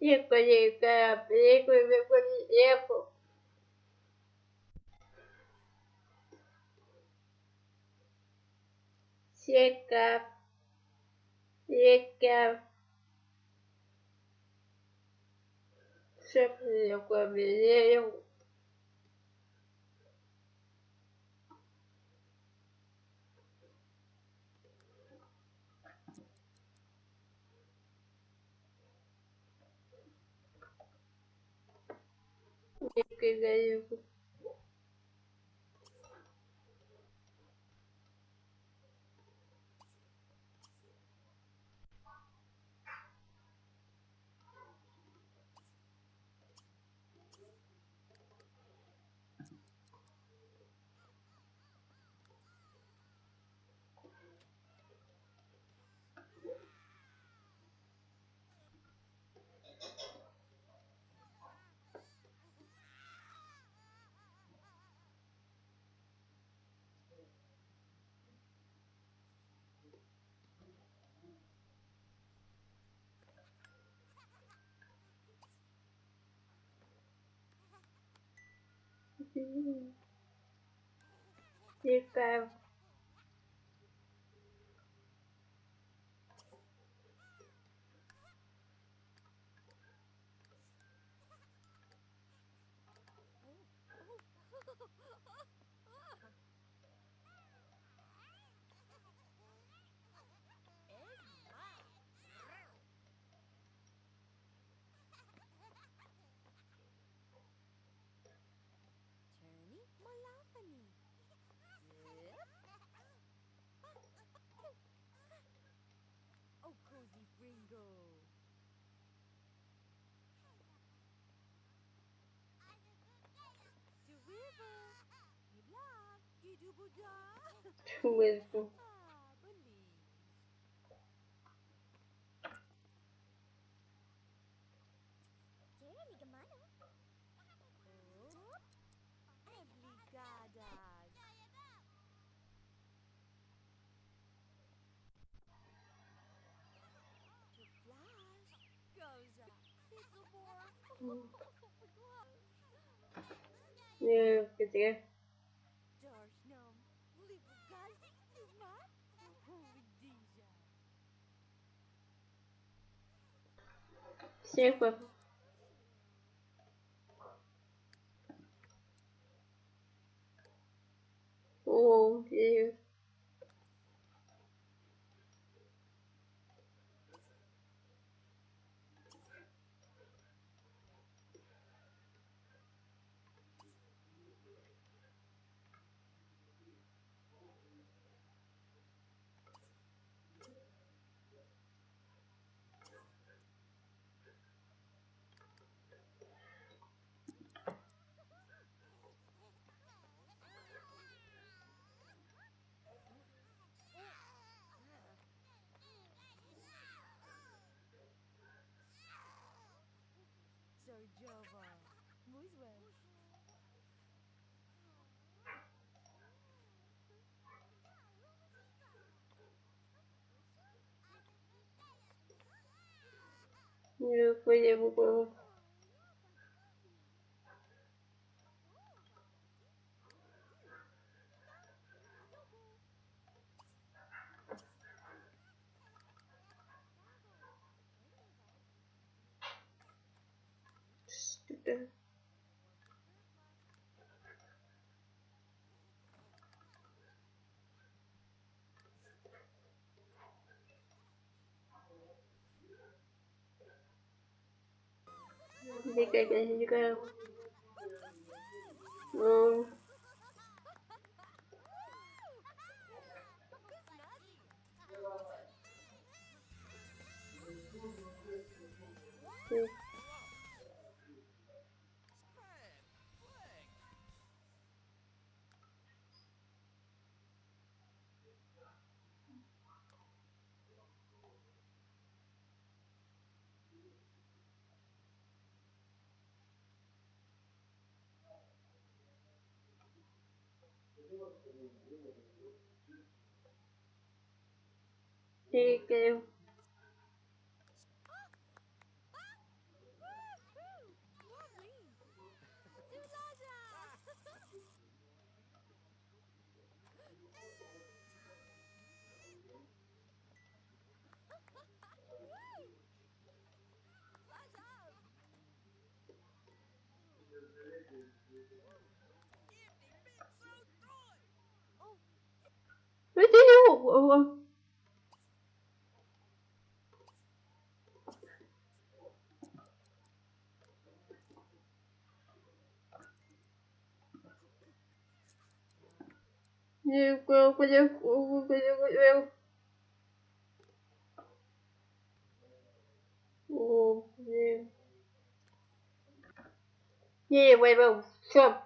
ícone, ícone, ícone, ícone. Chega, chega. Sempre eu caminhei, eu Девка и Цікаво. Cozy Fringo. To river. You love. You do Buddha. mesmo. Fizzleborg. Eu queria Darshnam. необходимо было. Что-то... никогда не играл. Ну, ठीक है Thank you. Видели? Не, не, выбил. Все.